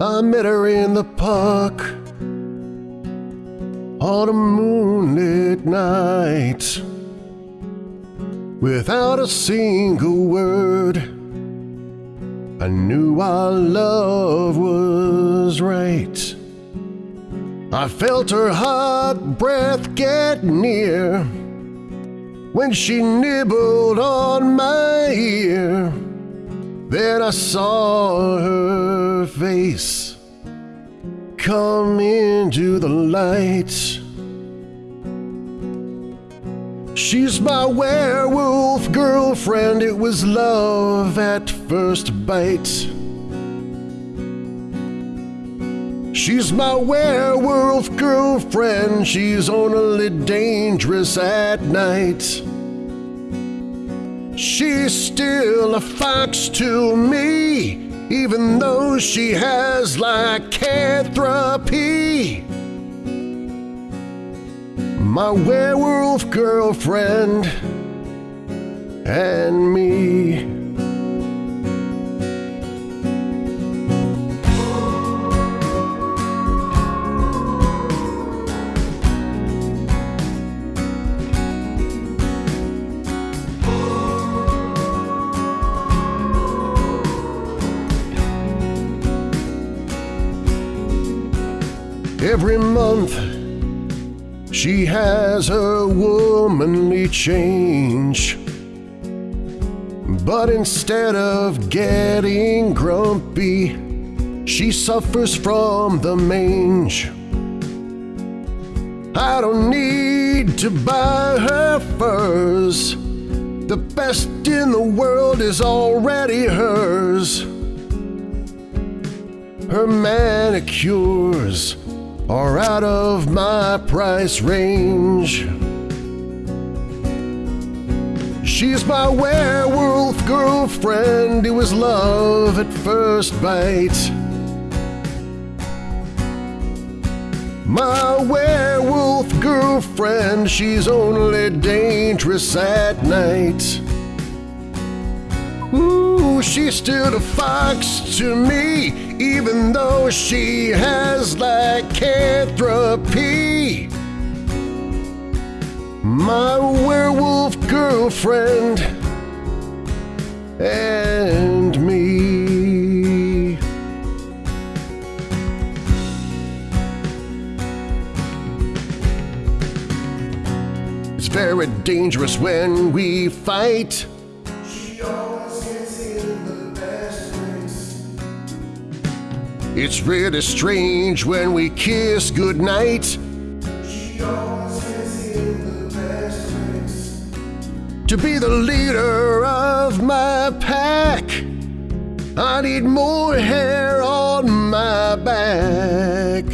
I met her in the park on a moonlit night. Without a single word, I knew our love was right. I felt her hot breath get near when she nibbled on my ear. Then I saw her face come into the light. She's my werewolf girlfriend, it was love at first bite. She's my werewolf girlfriend, she's only dangerous at night. She's still a fox to me, even though she has lycanthropy. My werewolf girlfriend and me. Every month she has her womanly change. But instead of getting grumpy, she suffers from the mange. I don't need to buy her furs. The best in the world is already hers. Her manicures are out of my price range. She's my werewolf girlfriend, it was love at first bite. My werewolf girlfriend, she's only dangerous at night. She's still a fox to me, even though she has lycanthropy. My werewolf girlfriend and me. It's very dangerous when we fight. It's really strange when we kiss goodnight. To be the leader of my pack, I need more hair on my back.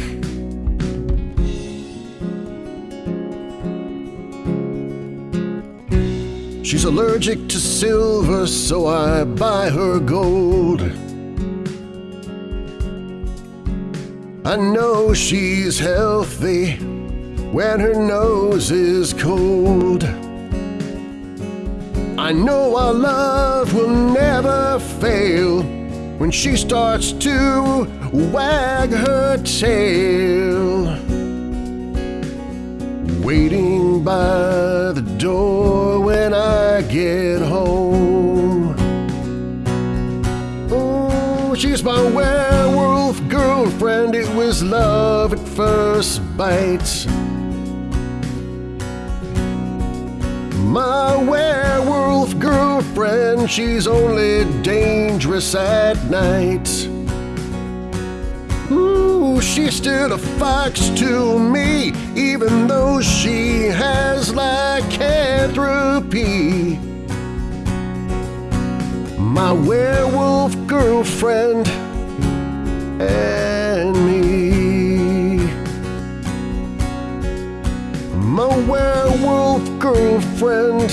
She's allergic to silver, so I buy her gold. I know she's healthy when her nose is cold. I know our love will never fail when she starts to wag her tail. Waiting by the door when I get home. Oh, she's my werewolf love at first bite. My werewolf girlfriend, she's only dangerous at night. Ooh, she's still a fox to me, even though she has lycanthropy. My werewolf girlfriend and my werewolf girlfriend.